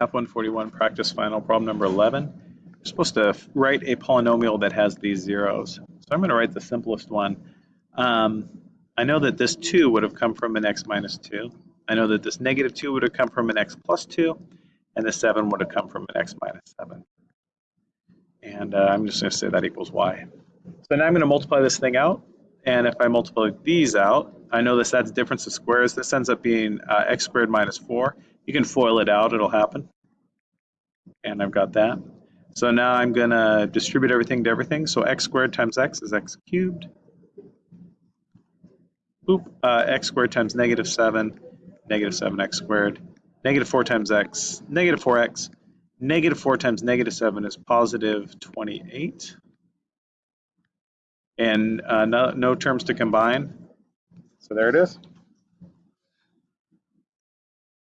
F141 practice final problem number 11. You're supposed to write a polynomial that has these zeros. So I'm going to write the simplest one. Um, I know that this 2 would have come from an x minus 2. I know that this negative 2 would have come from an x plus 2. And the 7 would have come from an x minus 7. And uh, I'm just going to say that equals y. So now I'm going to multiply this thing out. And if I multiply these out, I know this adds difference of squares. This ends up being uh, x squared minus 4. You can FOIL it out, it'll happen. And I've got that. So now I'm going to distribute everything to everything. So x squared times x is x cubed. Oop, uh, x squared times negative 7, negative 7x squared. Negative 4 times x, negative 4x. Negative 4 times negative 7 is positive 28. And uh, no, no terms to combine. So there it is.